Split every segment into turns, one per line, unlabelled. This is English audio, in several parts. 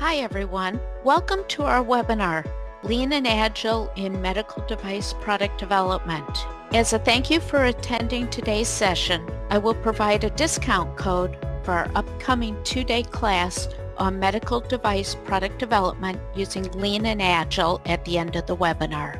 Hi everyone. Welcome to our webinar, Lean and Agile in Medical Device Product Development. As a thank you for attending today's session, I will provide a discount code for our upcoming two-day class on medical device product development using Lean and Agile at the end of the webinar.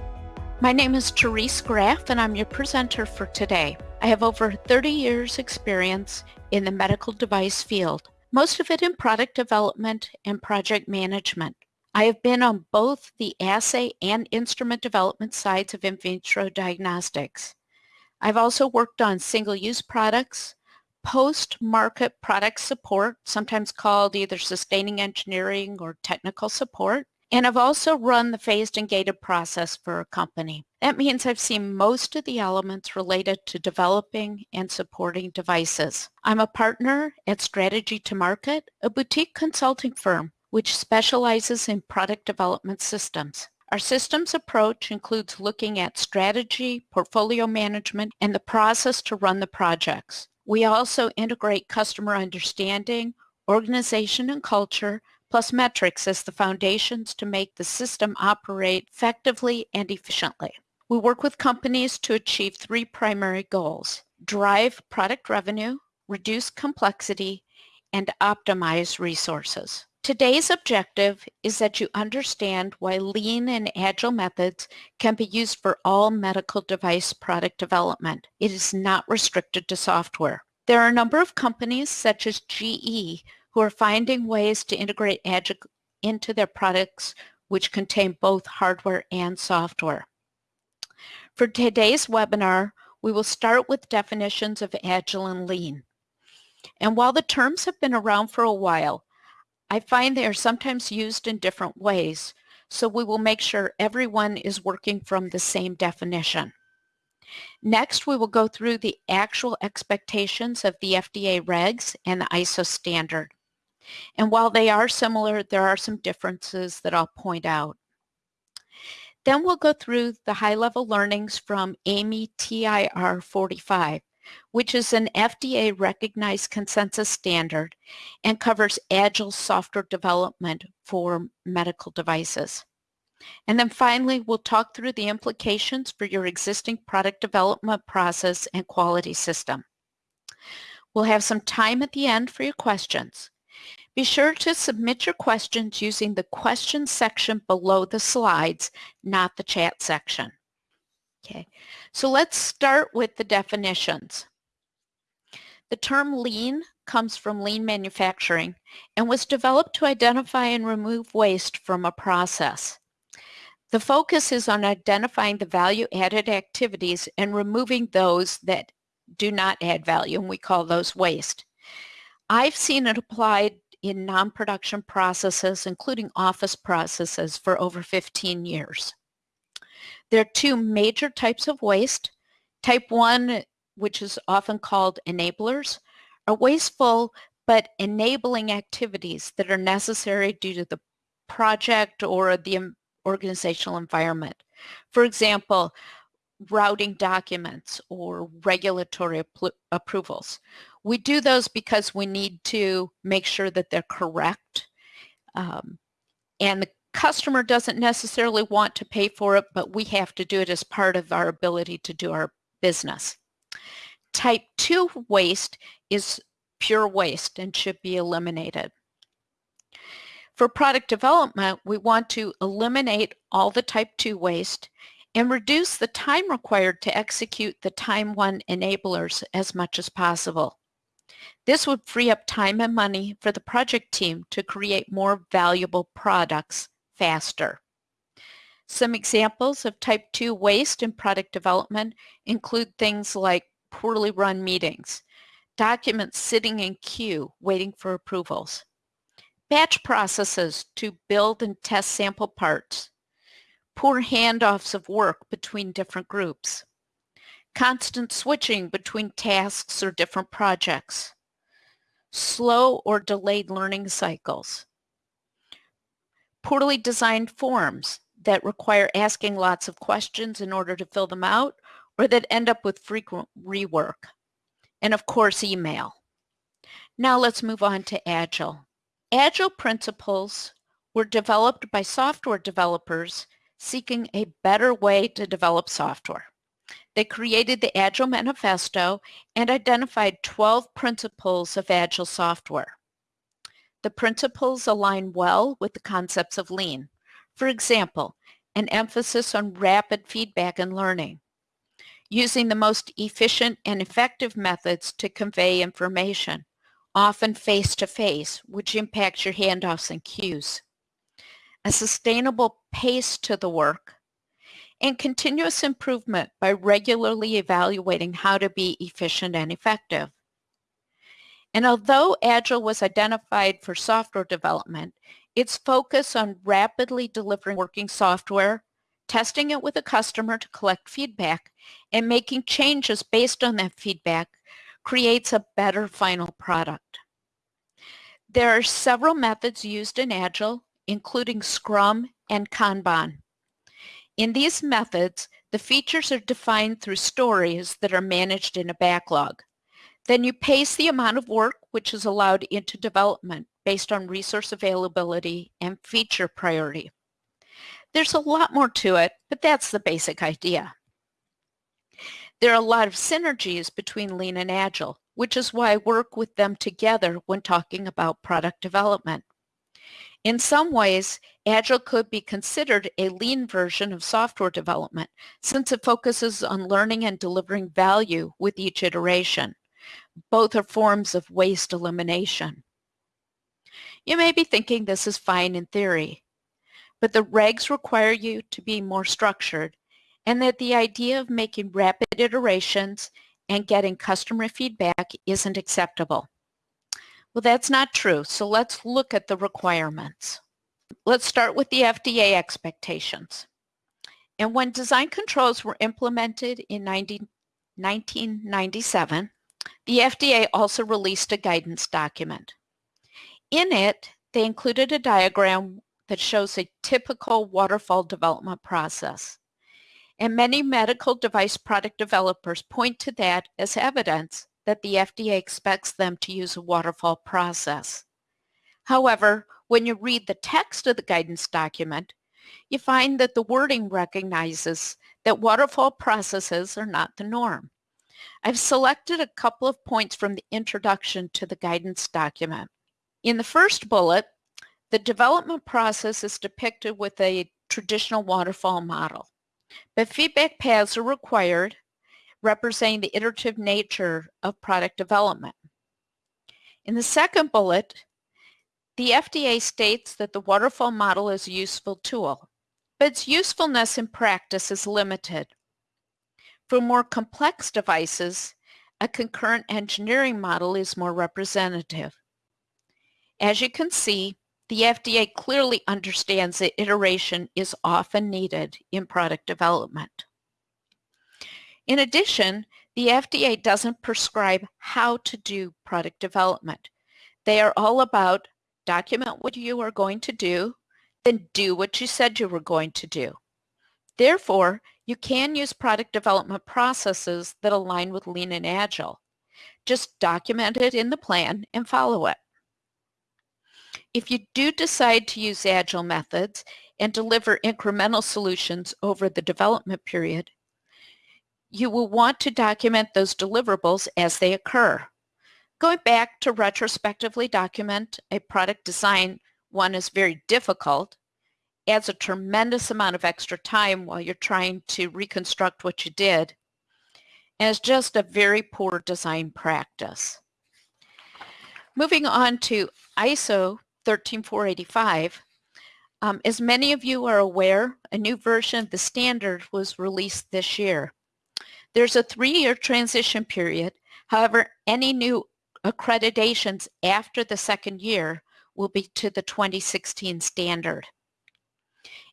My name is Therese Graff and I'm your presenter for today. I have over 30 years experience in the medical device field most of it in product development and project management. I have been on both the assay and instrument development sides of in vitro diagnostics. I've also worked on single-use products, post-market product support, sometimes called either sustaining engineering or technical support, and I've also run the phased and gated process for a company. That means I've seen most of the elements related to developing and supporting devices. I'm a partner at Strategy to Market, a boutique consulting firm which specializes in product development systems. Our systems approach includes looking at strategy, portfolio management, and the process to run the projects. We also integrate customer understanding, organization and culture, plus metrics as the foundations to make the system operate effectively and efficiently. We work with companies to achieve three primary goals, drive product revenue, reduce complexity, and optimize resources. Today's objective is that you understand why lean and agile methods can be used for all medical device product development. It is not restricted to software. There are a number of companies such as GE who are finding ways to integrate Agile into their products which contain both hardware and software. For today's webinar, we will start with definitions of Agile and Lean. And while the terms have been around for a while, I find they are sometimes used in different ways, so we will make sure everyone is working from the same definition. Next, we will go through the actual expectations of the FDA regs and the ISO standard. And while they are similar, there are some differences that I'll point out. Then we'll go through the high-level learnings from AAMI TIR 45, which is an FDA-recognized consensus standard and covers agile software development for medical devices. And then finally, we'll talk through the implications for your existing product development process and quality system. We'll have some time at the end for your questions. Be sure to submit your questions using the questions section below the slides, not the chat section. Okay, so let's start with the definitions. The term lean comes from lean manufacturing and was developed to identify and remove waste from a process. The focus is on identifying the value-added activities and removing those that do not add value, and we call those waste. I've seen it applied in non-production processes, including office processes, for over 15 years. There are two major types of waste. Type 1, which is often called enablers, are wasteful but enabling activities that are necessary due to the project or the organizational environment. For example, routing documents or regulatory approvals. We do those because we need to make sure that they're correct. Um, and the customer doesn't necessarily want to pay for it, but we have to do it as part of our ability to do our business. Type 2 waste is pure waste and should be eliminated. For product development, we want to eliminate all the type 2 waste and reduce the time required to execute the time 1 enablers as much as possible. This would free up time and money for the project team to create more valuable products faster. Some examples of type 2 waste in product development include things like poorly run meetings, documents sitting in queue waiting for approvals, batch processes to build and test sample parts, poor handoffs of work between different groups, constant switching between tasks or different projects, slow or delayed learning cycles, poorly designed forms that require asking lots of questions in order to fill them out or that end up with frequent rework, and of course email. Now let's move on to Agile. Agile principles were developed by software developers seeking a better way to develop software. They created the Agile Manifesto and identified 12 principles of Agile software. The principles align well with the concepts of Lean. For example, an emphasis on rapid feedback and learning, using the most efficient and effective methods to convey information, often face-to-face, -face, which impacts your handoffs and queues, a sustainable pace to the work, and continuous improvement by regularly evaluating how to be efficient and effective. And although Agile was identified for software development, its focus on rapidly delivering working software, testing it with a customer to collect feedback, and making changes based on that feedback creates a better final product. There are several methods used in Agile, including Scrum and Kanban. In these methods, the features are defined through stories that are managed in a backlog. Then you pace the amount of work which is allowed into development based on resource availability and feature priority. There's a lot more to it, but that's the basic idea. There are a lot of synergies between Lean and Agile, which is why I work with them together when talking about product development. In some ways, Agile could be considered a lean version of software development since it focuses on learning and delivering value with each iteration. Both are forms of waste elimination. You may be thinking this is fine in theory, but the regs require you to be more structured and that the idea of making rapid iterations and getting customer feedback isn't acceptable. Well, that's not true. So let's look at the requirements. Let's start with the FDA expectations. And when design controls were implemented in 90, 1997, the FDA also released a guidance document. In it, they included a diagram that shows a typical waterfall development process. And many medical device product developers point to that as evidence that the FDA expects them to use a waterfall process. However, when you read the text of the guidance document, you find that the wording recognizes that waterfall processes are not the norm. I've selected a couple of points from the introduction to the guidance document. In the first bullet, the development process is depicted with a traditional waterfall model, but feedback paths are required representing the iterative nature of product development. In the second bullet, the FDA states that the waterfall model is a useful tool, but its usefulness in practice is limited. For more complex devices, a concurrent engineering model is more representative. As you can see, the FDA clearly understands that iteration is often needed in product development. In addition, the FDA doesn't prescribe how to do product development. They are all about document what you are going to do, then do what you said you were going to do. Therefore, you can use product development processes that align with Lean and Agile. Just document it in the plan and follow it. If you do decide to use Agile methods and deliver incremental solutions over the development period, you will want to document those deliverables as they occur. Going back to retrospectively document a product design, one is very difficult, adds a tremendous amount of extra time while you're trying to reconstruct what you did, and is just a very poor design practice. Moving on to ISO 13485, um, as many of you are aware, a new version of the standard was released this year. There's a three-year transition period. However, any new accreditations after the second year will be to the 2016 standard.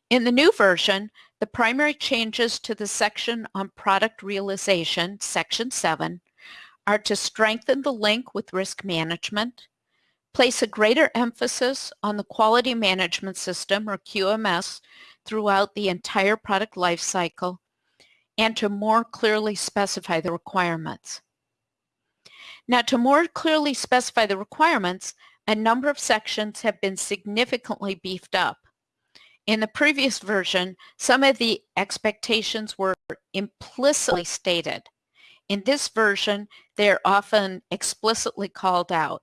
In the new version, the primary changes to the section on product realization, Section 7, are to strengthen the link with risk management, place a greater emphasis on the quality management system, or QMS, throughout the entire product lifecycle, and to more clearly specify the requirements. Now to more clearly specify the requirements, a number of sections have been significantly beefed up. In the previous version, some of the expectations were implicitly stated. In this version, they are often explicitly called out.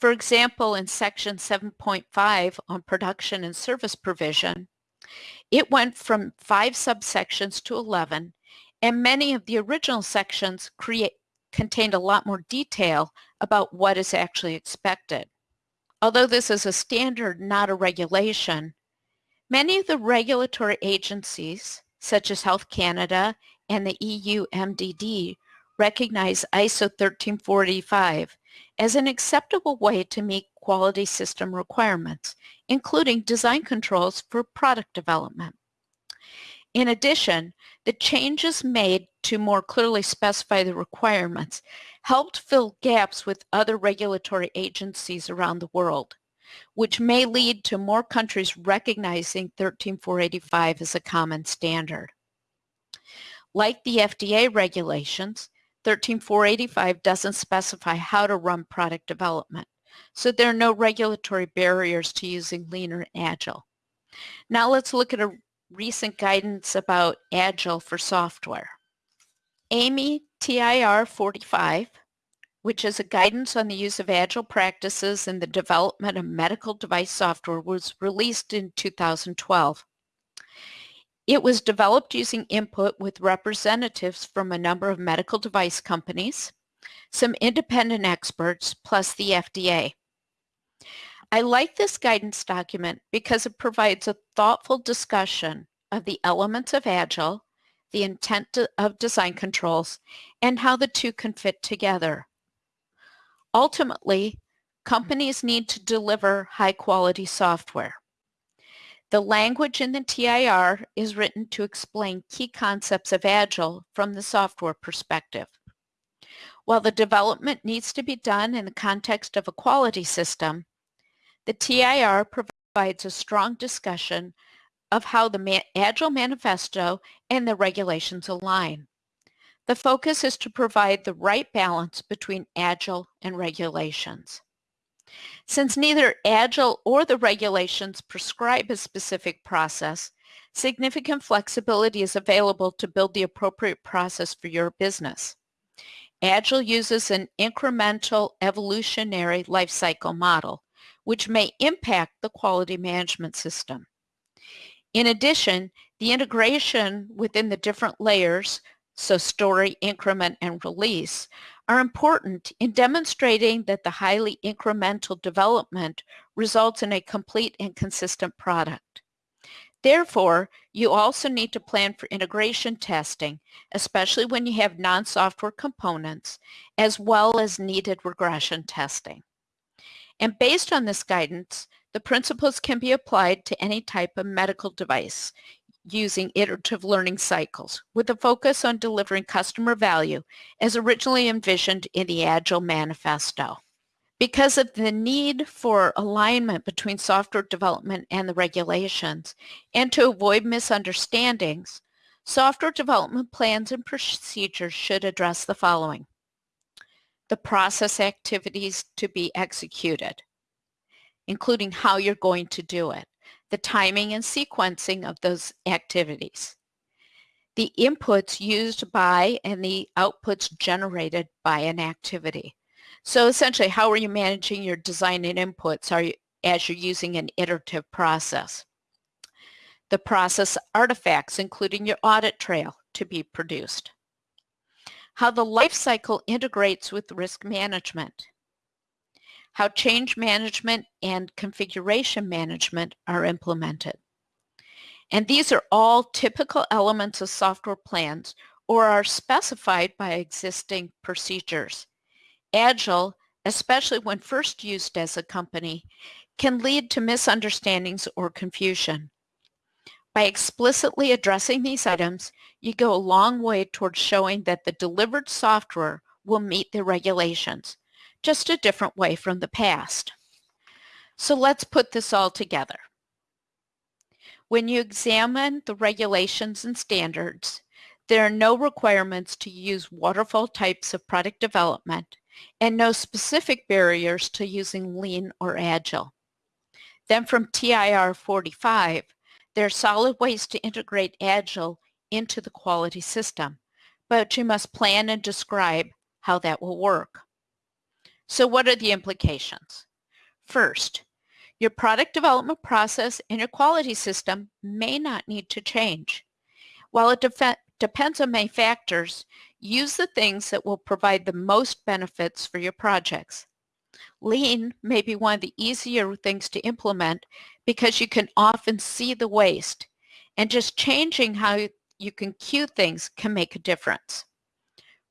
For example, in section 7.5 on production and service provision, it went from five subsections to 11, and many of the original sections create, contained a lot more detail about what is actually expected. Although this is a standard, not a regulation, many of the regulatory agencies, such as Health Canada and the EU MDD, recognize ISO 13485 as an acceptable way to meet quality system requirements, including design controls for product development. In addition, the changes made to more clearly specify the requirements helped fill gaps with other regulatory agencies around the world, which may lead to more countries recognizing 13485 as a common standard. Like the FDA regulations, 13485 doesn't specify how to run product development, so there are no regulatory barriers to using lean or agile. Now let's look at a recent guidance about Agile for software. AAMI TIR 45, which is a guidance on the use of Agile practices in the development of medical device software, was released in 2012. It was developed using input with representatives from a number of medical device companies, some independent experts, plus the FDA. I like this guidance document because it provides a thoughtful discussion of the elements of Agile, the intent of design controls, and how the two can fit together. Ultimately, companies need to deliver high-quality software. The language in the TIR is written to explain key concepts of Agile from the software perspective. While the development needs to be done in the context of a quality system, the TIR provides a strong discussion of how the Agile Manifesto and the regulations align. The focus is to provide the right balance between Agile and regulations. Since neither Agile or the regulations prescribe a specific process, significant flexibility is available to build the appropriate process for your business. Agile uses an incremental evolutionary lifecycle model which may impact the quality management system. In addition, the integration within the different layers, so story, increment, and release, are important in demonstrating that the highly incremental development results in a complete and consistent product. Therefore, you also need to plan for integration testing, especially when you have non-software components, as well as needed regression testing. And based on this guidance, the principles can be applied to any type of medical device using iterative learning cycles with a focus on delivering customer value as originally envisioned in the Agile Manifesto. Because of the need for alignment between software development and the regulations and to avoid misunderstandings, software development plans and procedures should address the following the process activities to be executed, including how you're going to do it, the timing and sequencing of those activities, the inputs used by and the outputs generated by an activity. So essentially, how are you managing your design and inputs are you, as you're using an iterative process? The process artifacts, including your audit trail, to be produced how the life cycle integrates with risk management, how change management and configuration management are implemented. And these are all typical elements of software plans or are specified by existing procedures. Agile, especially when first used as a company, can lead to misunderstandings or confusion. By explicitly addressing these items, you go a long way towards showing that the delivered software will meet the regulations, just a different way from the past. So let's put this all together. When you examine the regulations and standards, There are no requirements to use waterfall types of product development and no specific barriers to using lean or agile. Then from TIR 45, there are solid ways to integrate agile into the quality system, but you must plan and describe how that will work. So what are the implications? First, your product development process and your quality system may not need to change. While it depends on many factors, use the things that will provide the most benefits for your projects. Lean may be one of the easier things to implement because you can often see the waste and just changing how you can queue things can make a difference.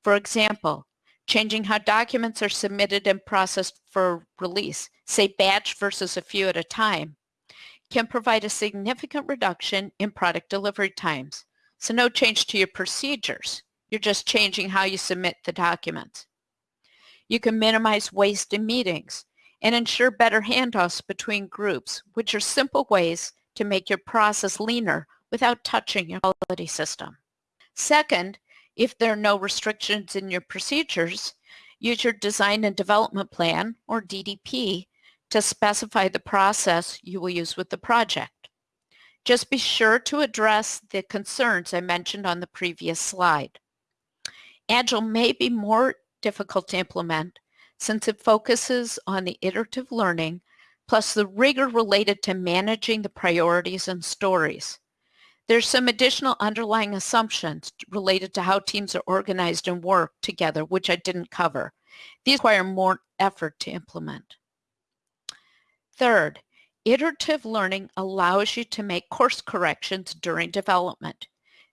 For example, changing how documents are submitted and processed for release, say batch versus a few at a time, can provide a significant reduction in product delivery times. So no change to your procedures. You're just changing how you submit the documents. You can minimize waste in meetings and ensure better handoffs between groups, which are simple ways to make your process leaner without touching your quality system. Second, if there are no restrictions in your procedures, use your design and development plan, or DDP, to specify the process you will use with the project. Just be sure to address the concerns I mentioned on the previous slide. Agile may be more difficult to implement since it focuses on the iterative learning plus the rigor related to managing the priorities and stories. There's some additional underlying assumptions related to how teams are organized and work together, which I didn't cover. These require more effort to implement. Third, iterative learning allows you to make course corrections during development.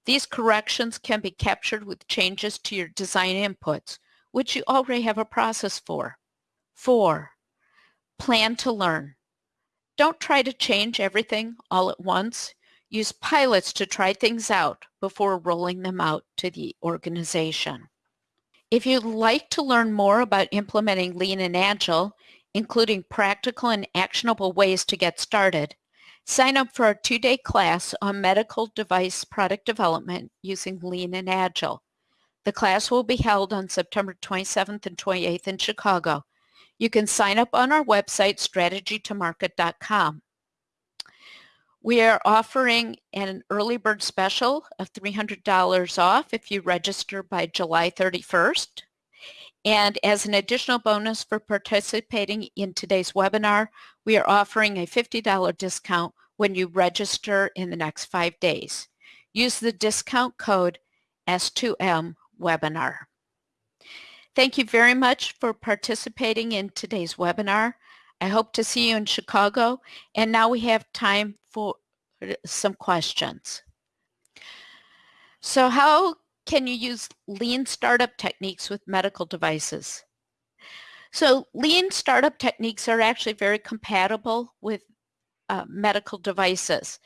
These corrections can be captured with changes to your design inputs, which you already have a process for. Four, plan to learn. Don't try to change everything all at once. Use pilots to try things out before rolling them out to the organization. If you'd like to learn more about implementing Lean and Agile, including practical and actionable ways to get started, sign up for our two-day class on medical device product development using Lean and Agile. The class will be held on September 27th and 28th in Chicago. You can sign up on our website, strategytomarket.com. We are offering an early bird special of $300 off if you register by July 31st. And as an additional bonus for participating in today's webinar, we are offering a $50 discount when you register in the next five days. Use the discount code S2M webinar. Thank you very much for participating in today's webinar. I hope to see you in Chicago. And now we have time for some questions. So how can you use lean startup techniques with medical devices? So lean startup techniques are actually very compatible with uh, medical devices.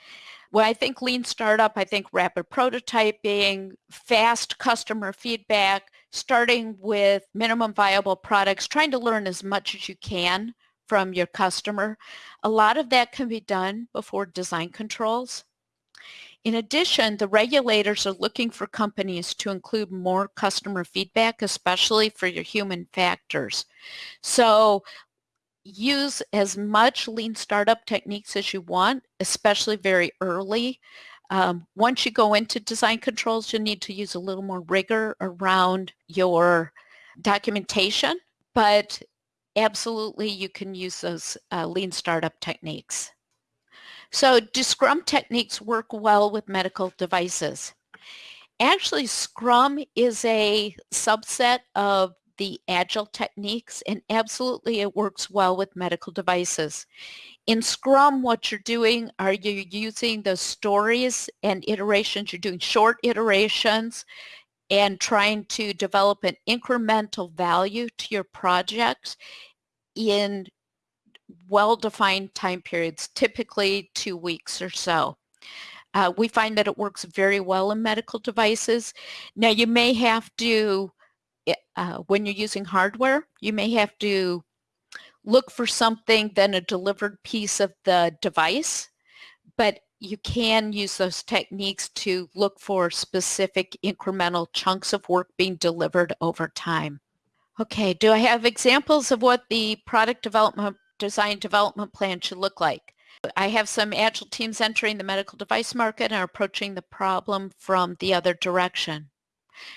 When I think lean startup, I think rapid prototyping, fast customer feedback, starting with minimum viable products, trying to learn as much as you can from your customer. A lot of that can be done before design controls. In addition, the regulators are looking for companies to include more customer feedback, especially for your human factors. So use as much lean startup techniques as you want, especially very early. Um, once you go into design controls, you need to use a little more rigor around your documentation, but absolutely you can use those uh, lean startup techniques. So do Scrum techniques work well with medical devices? Actually, Scrum is a subset of the agile techniques and absolutely it works well with medical devices. In Scrum, what you're doing are you using the stories and iterations, you're doing short iterations and trying to develop an incremental value to your projects in well-defined time periods, typically two weeks or so. Uh, we find that it works very well in medical devices. Now you may have to, eh, uh, when you're using hardware, you may have to look for something then a delivered piece of the device. But you can use those techniques to look for specific incremental chunks of work being delivered over time. Okay, do I have examples of what the product development design development plan should look like? I have some agile teams entering the medical device market and are approaching the problem from the other direction.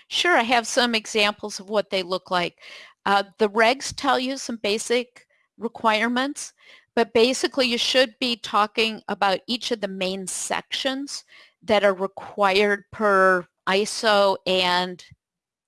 Sure, I have some examples of what they look like. Uh, the regs tell you some basic requirements, but basically you should be talking about each of the main sections that are required per ISO and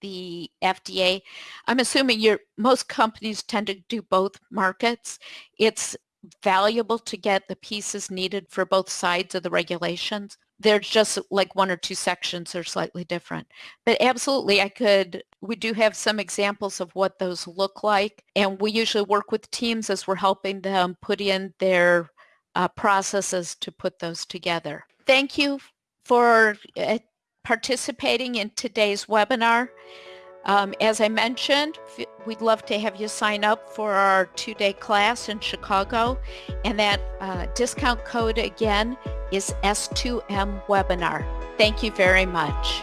the FDA. I'm assuming your most companies tend to do both markets. It's valuable to get the pieces needed for both sides of the regulations. There's just like one or two sections are slightly different. But absolutely, I could, we do have some examples of what those look like. And we usually work with teams as we're helping them put in their uh, processes to put those together. Thank you for uh, participating in today's webinar. Um, as I mentioned, we'd love to have you sign up for our two-day class in Chicago. And that uh, discount code again is S2M Webinar. Thank you very much.